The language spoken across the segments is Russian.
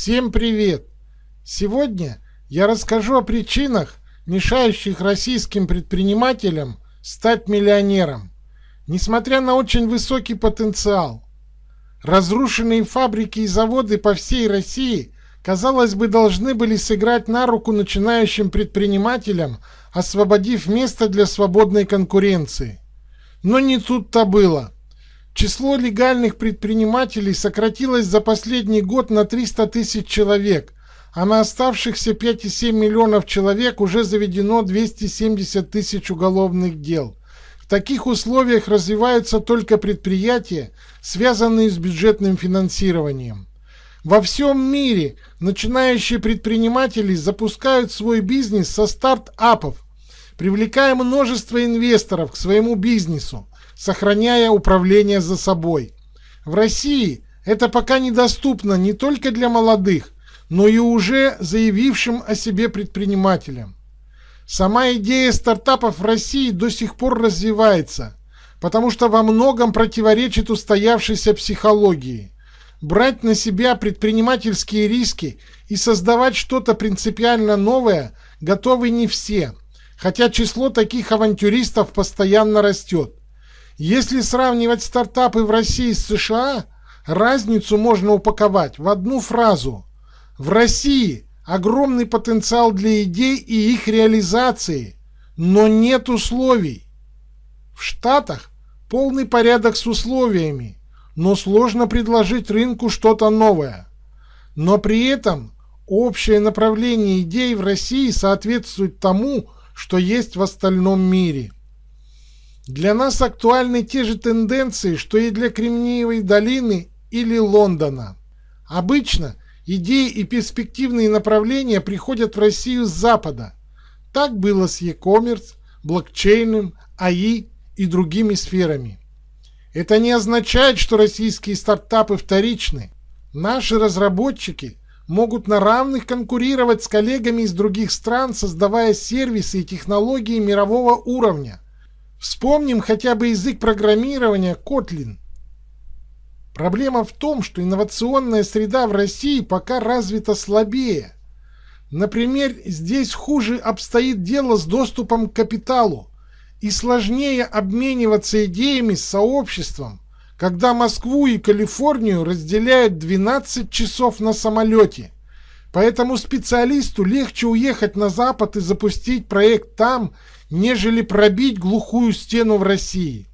Всем привет! Сегодня я расскажу о причинах, мешающих российским предпринимателям стать миллионером, несмотря на очень высокий потенциал. Разрушенные фабрики и заводы по всей России, казалось бы, должны были сыграть на руку начинающим предпринимателям, освободив место для свободной конкуренции. Но не тут-то было. Число легальных предпринимателей сократилось за последний год на 300 тысяч человек, а на оставшихся 5,7 миллионов человек уже заведено 270 тысяч уголовных дел. В таких условиях развиваются только предприятия, связанные с бюджетным финансированием. Во всем мире начинающие предприниматели запускают свой бизнес со стартапов, привлекая множество инвесторов к своему бизнесу, сохраняя управление за собой. В России это пока недоступно не только для молодых, но и уже заявившим о себе предпринимателям. Сама идея стартапов в России до сих пор развивается, потому что во многом противоречит устоявшейся психологии. Брать на себя предпринимательские риски и создавать что-то принципиально новое готовы не все, хотя число таких авантюристов постоянно растет. Если сравнивать стартапы в России с США, разницу можно упаковать в одну фразу. В России огромный потенциал для идей и их реализации, но нет условий. В Штатах полный порядок с условиями, но сложно предложить рынку что-то новое. Но при этом общее направление идей в России соответствует тому, что есть в остальном мире. Для нас актуальны те же тенденции, что и для Кремниевой долины или Лондона. Обычно идеи и перспективные направления приходят в Россию с Запада. Так было с e-commerce, блокчейном, АИ и другими сферами. Это не означает, что российские стартапы вторичны. Наши разработчики могут на равных конкурировать с коллегами из других стран, создавая сервисы и технологии мирового уровня – Вспомним хотя бы язык программирования Kotlin. Проблема в том, что инновационная среда в России пока развита слабее. Например, здесь хуже обстоит дело с доступом к капиталу и сложнее обмениваться идеями с сообществом, когда Москву и Калифорнию разделяют 12 часов на самолете. Поэтому специалисту легче уехать на Запад и запустить проект там, нежели пробить глухую стену в России.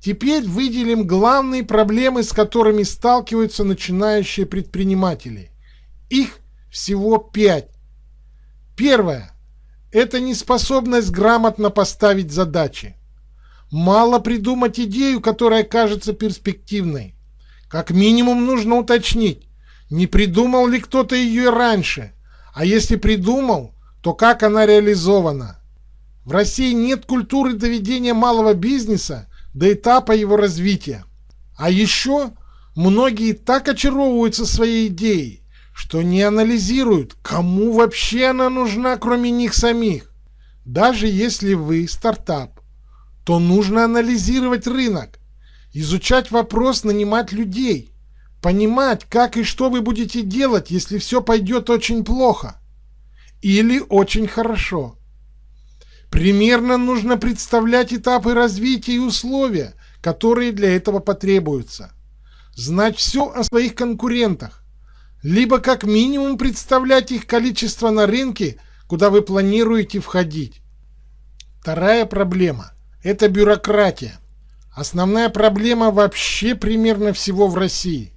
Теперь выделим главные проблемы, с которыми сталкиваются начинающие предприниматели. Их всего пять. Первое – это неспособность грамотно поставить задачи. Мало придумать идею, которая кажется перспективной. Как минимум нужно уточнить, не придумал ли кто-то ее раньше, а если придумал, то как она реализована. В России нет культуры доведения малого бизнеса до этапа его развития. А еще многие так очаровываются своей идеей, что не анализируют, кому вообще она нужна, кроме них самих. Даже если вы стартап, то нужно анализировать рынок, изучать вопрос нанимать людей, понимать, как и что вы будете делать, если все пойдет очень плохо или очень хорошо. Примерно нужно представлять этапы развития и условия, которые для этого потребуются. Знать все о своих конкурентах, либо как минимум представлять их количество на рынке, куда вы планируете входить. Вторая проблема – это бюрократия. Основная проблема вообще примерно всего в России.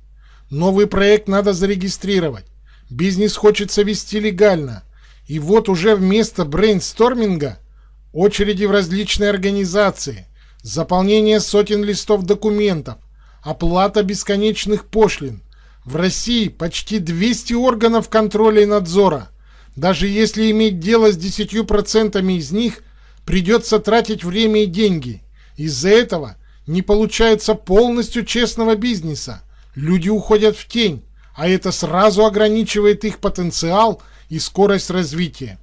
Новый проект надо зарегистрировать. Бизнес хочется вести легально. И вот уже вместо брейнсторминга – очереди в различные организации, заполнение сотен листов документов, оплата бесконечных пошлин. В России почти 200 органов контроля и надзора. Даже если иметь дело с 10% из них, придется тратить время и деньги. Из-за этого не получается полностью честного бизнеса. Люди уходят в тень, а это сразу ограничивает их потенциал и скорость развития.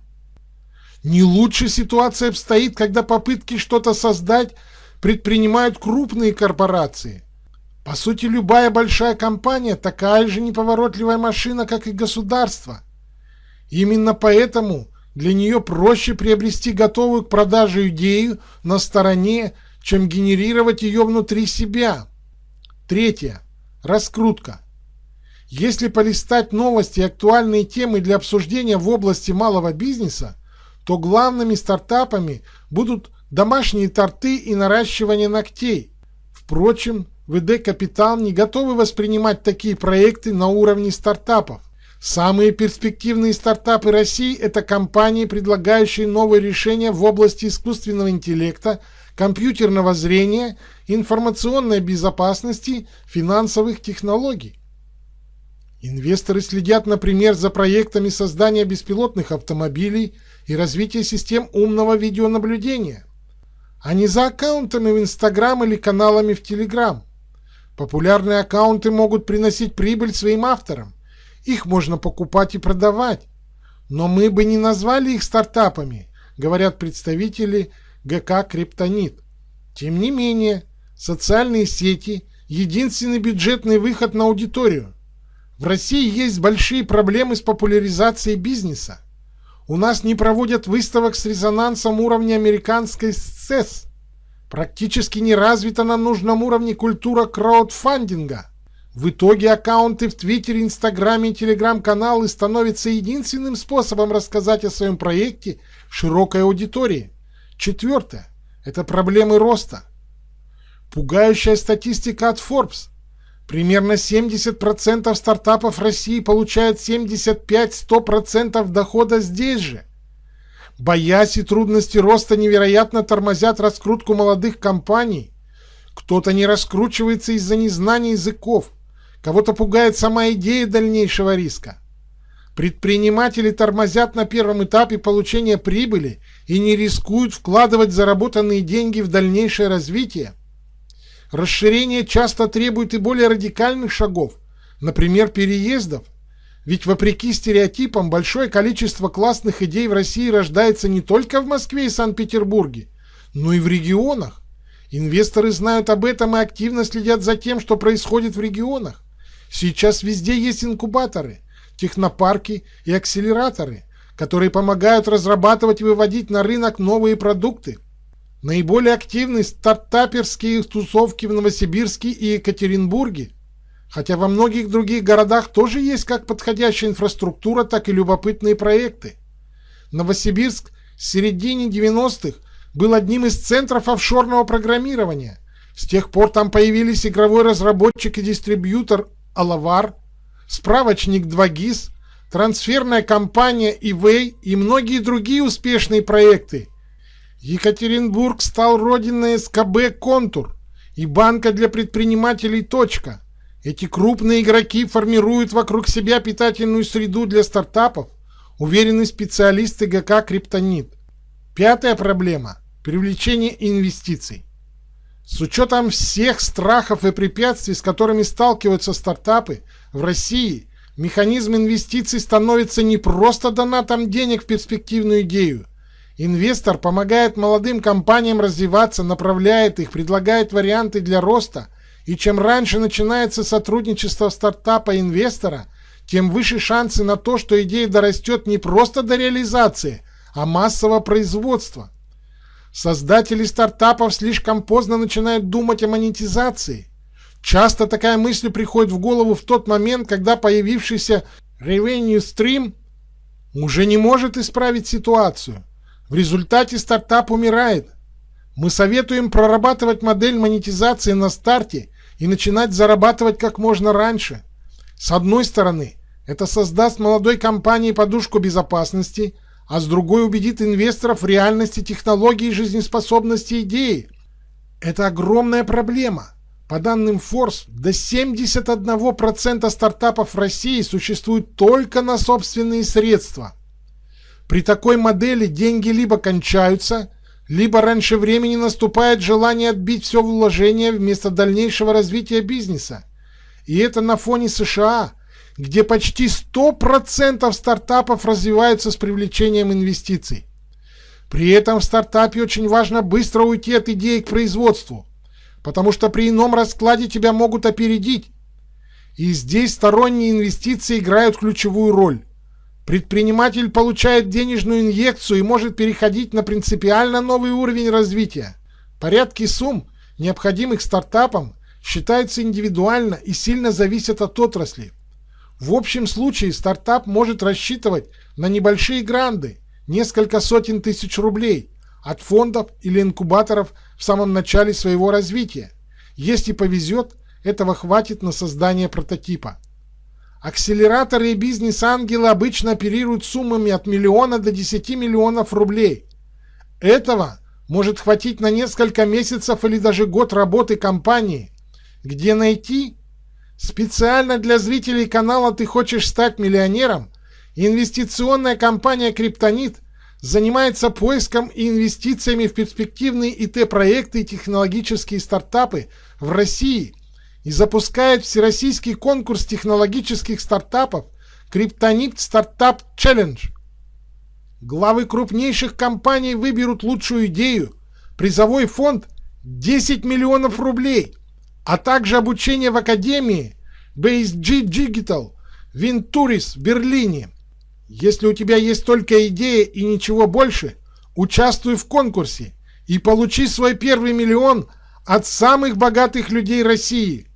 Не лучше ситуация обстоит, когда попытки что-то создать предпринимают крупные корпорации. По сути, любая большая компания такая же неповоротливая машина, как и государство. Именно поэтому для нее проще приобрести готовую к продаже идею на стороне, чем генерировать ее внутри себя. Третье. Раскрутка. Если полистать новости и актуальные темы для обсуждения в области малого бизнеса, то главными стартапами будут домашние торты и наращивание ногтей. Впрочем, ВД Капитал не готовы воспринимать такие проекты на уровне стартапов. Самые перспективные стартапы России – это компании, предлагающие новые решения в области искусственного интеллекта, компьютерного зрения, информационной безопасности, финансовых технологий. Инвесторы следят, например, за проектами создания беспилотных автомобилей и развития систем умного видеонаблюдения, а не за аккаунтами в Инстаграм или каналами в Телеграм. Популярные аккаунты могут приносить прибыль своим авторам. Их можно покупать и продавать. Но мы бы не назвали их стартапами, говорят представители ГК «Криптонит». Тем не менее, социальные сети – единственный бюджетный выход на аудиторию. В России есть большие проблемы с популяризацией бизнеса. У нас не проводят выставок с резонансом уровня американской СЭС. Практически не развита на нужном уровне культура краудфандинга. В итоге аккаунты в Твиттере, Инстаграме и Телеграм-каналы становятся единственным способом рассказать о своем проекте широкой аудитории. Четвертое – это проблемы роста. Пугающая статистика от Forbes. Примерно 70% стартапов России получают 75-100% дохода здесь же. Боясь и трудности роста невероятно тормозят раскрутку молодых компаний. Кто-то не раскручивается из-за незнания языков, Кого-то пугает сама идея дальнейшего риска. Предприниматели тормозят на первом этапе получения прибыли и не рискуют вкладывать заработанные деньги в дальнейшее развитие. Расширение часто требует и более радикальных шагов, например, переездов. Ведь вопреки стереотипам большое количество классных идей в России рождается не только в Москве и Санкт-Петербурге, но и в регионах. Инвесторы знают об этом и активно следят за тем, что происходит в регионах. Сейчас везде есть инкубаторы, технопарки и акселераторы, которые помогают разрабатывать и выводить на рынок новые продукты. Наиболее активны стартаперские тусовки в Новосибирске и Екатеринбурге, хотя во многих других городах тоже есть как подходящая инфраструктура, так и любопытные проекты. Новосибирск с середины 90-х был одним из центров офшорного программирования. С тех пор там появились игровой разработчик и дистрибьютор Алавар, справочник 2GIS, трансферная компания eWay и многие другие успешные проекты. Екатеринбург стал родиной СКБ «Контур» и банка для предпринимателей «Точка». Эти крупные игроки формируют вокруг себя питательную среду для стартапов, уверены специалисты ГК «Криптонит». Пятая проблема – привлечение инвестиций. С учетом всех страхов и препятствий, с которыми сталкиваются стартапы, в России механизм инвестиций становится не просто донатом денег в перспективную идею. Инвестор помогает молодым компаниям развиваться, направляет их, предлагает варианты для роста. И чем раньше начинается сотрудничество стартапа инвестора, тем выше шансы на то, что идея дорастет не просто до реализации, а массового производства. Создатели стартапов слишком поздно начинают думать о монетизации. Часто такая мысль приходит в голову в тот момент, когда появившийся revenue stream уже не может исправить ситуацию. В результате стартап умирает. Мы советуем прорабатывать модель монетизации на старте и начинать зарабатывать как можно раньше. С одной стороны, это создаст молодой компании подушку безопасности – а с другой убедит инвесторов в реальности технологии и жизнеспособности идеи. Это огромная проблема. По данным Forbes, до 71% стартапов в России существуют только на собственные средства. При такой модели деньги либо кончаются, либо раньше времени наступает желание отбить все вложение вместо дальнейшего развития бизнеса. И это на фоне США – где почти 100% стартапов развиваются с привлечением инвестиций. При этом в стартапе очень важно быстро уйти от идеи к производству. потому что при ином раскладе тебя могут опередить. И здесь сторонние инвестиции играют ключевую роль. Предприниматель получает денежную инъекцию и может переходить на принципиально новый уровень развития. Порядки сумм, необходимых стартапам, считаются индивидуально и сильно зависят от отрасли. В общем случае стартап может рассчитывать на небольшие гранды, несколько сотен тысяч рублей, от фондов или инкубаторов в самом начале своего развития. Если повезет, этого хватит на создание прототипа. Акселераторы и бизнес-ангелы обычно оперируют суммами от миллиона до 10 миллионов рублей. Этого может хватить на несколько месяцев или даже год работы компании. Где найти? Специально для зрителей канала «Ты хочешь стать миллионером» инвестиционная компания «Криптонит» занимается поиском и инвестициями в перспективные ИТ-проекты и технологические стартапы в России и запускает всероссийский конкурс технологических стартапов «Криптонит Стартап Челлендж». Главы крупнейших компаний выберут лучшую идею, призовой фонд 10 миллионов рублей, а также обучение в Академии BSG Digital Винтурис в Берлине – если у тебя есть только идея и ничего больше, участвуй в конкурсе и получи свой первый миллион от самых богатых людей России.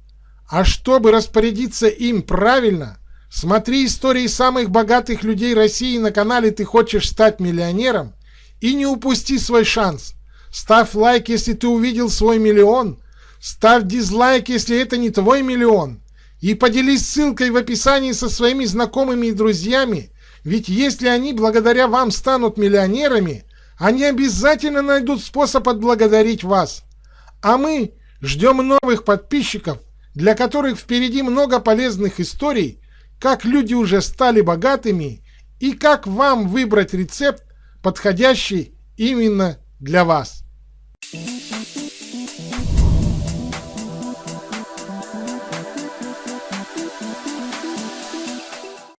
А чтобы распорядиться им правильно, смотри истории самых богатых людей России на канале «Ты хочешь стать миллионером» и не упусти свой шанс. Ставь лайк, если ты увидел свой миллион. Ставь дизлайк, если это не твой миллион. И поделись ссылкой в описании со своими знакомыми и друзьями, ведь если они благодаря вам станут миллионерами, они обязательно найдут способ отблагодарить вас. А мы ждем новых подписчиков, для которых впереди много полезных историй, как люди уже стали богатыми и как вам выбрать рецепт, подходящий именно для вас.